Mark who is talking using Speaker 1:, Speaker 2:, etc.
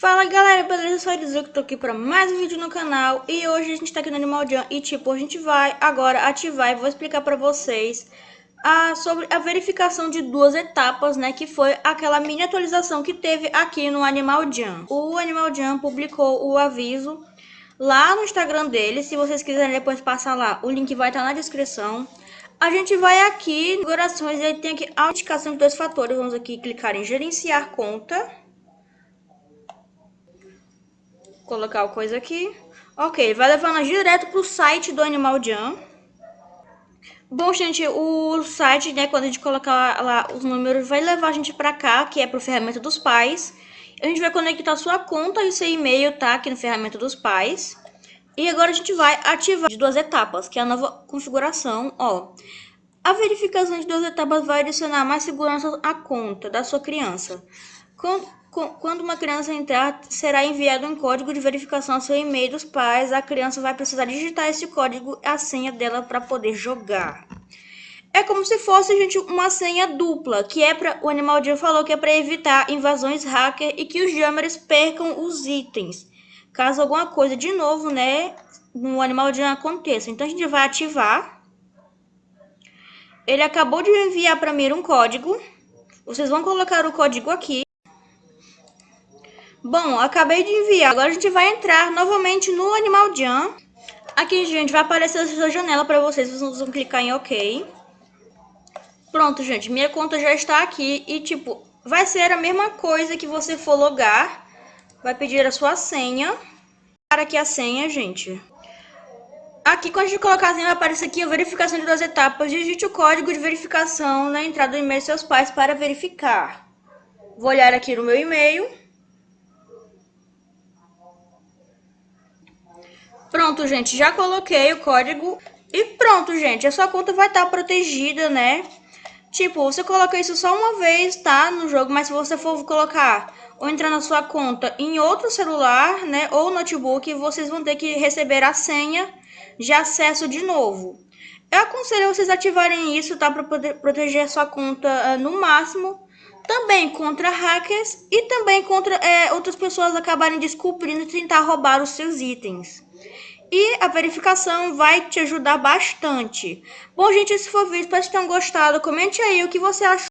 Speaker 1: Fala galera, beleza? Sou Elisu, que tô aqui pra mais um vídeo no canal. E hoje a gente tá aqui no Animal Jam E tipo, a gente vai agora ativar e vou explicar pra vocês a, Sobre a verificação de duas etapas, né Que foi aquela mini atualização que teve aqui no Animal Jam. O Animal Jam publicou o aviso lá no Instagram dele. Se vocês quiserem depois passar lá, o link vai estar tá na descrição. A gente vai aqui, configurações, e tem aqui a indicação de dois fatores. Vamos aqui clicar em gerenciar conta colocar o coisa aqui. Ok, vai levar nós direto pro site do Animal Jam. Bom, gente, o site, né, quando a gente colocar lá os números, vai levar a gente pra cá, que é pro ferramenta dos pais. A gente vai conectar sua conta e seu e-mail, tá, aqui no ferramenta dos pais. E agora a gente vai ativar de duas etapas, que é a nova configuração, ó. A verificação de duas etapas vai adicionar mais segurança à conta da sua criança. Quando uma criança entrar, será enviado um código de verificação ao seu e-mail dos pais. A criança vai precisar digitar esse código a senha dela para poder jogar. É como se fosse, gente, uma senha dupla, que é para o Animal Jam falou que é para evitar invasões hacker e que os jammers percam os itens. Caso alguma coisa de novo, né, no Animal Jam aconteça. Então a gente vai ativar. Ele acabou de enviar para mim um código. Vocês vão colocar o código aqui. Bom, acabei de enviar. Agora a gente vai entrar novamente no Animal Jam. Aqui, gente, vai aparecer essa janela para vocês. Vocês vão clicar em OK. Pronto, gente. Minha conta já está aqui. E, tipo, vai ser a mesma coisa que você for logar. Vai pedir a sua senha. Para aqui a senha, gente. Aqui, quando a gente colocar a senha, vai aparecer aqui a verificação de duas etapas. Digite o código de verificação na entrada do e-mail de seus pais para verificar. Vou olhar aqui no meu e-mail. Pronto, gente, já coloquei o código e pronto, gente, a sua conta vai estar tá protegida, né? Tipo, você coloca isso só uma vez, tá? No jogo, mas se você for colocar ou entrar na sua conta em outro celular, né? Ou notebook, vocês vão ter que receber a senha de acesso de novo. Eu aconselho vocês ativarem isso, tá? Para poder proteger a sua conta uh, no máximo. Também contra hackers e também contra é, outras pessoas acabarem descobrindo e tentar roubar os seus itens. E a verificação vai te ajudar bastante. Bom, gente, esse foi o vídeo. Espero que tenham gostado. Comente aí o que você achou.